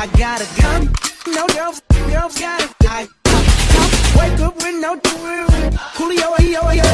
I got a gun, no girls, girls got it. I, wake up with no Julio, Coolio, yo, yo.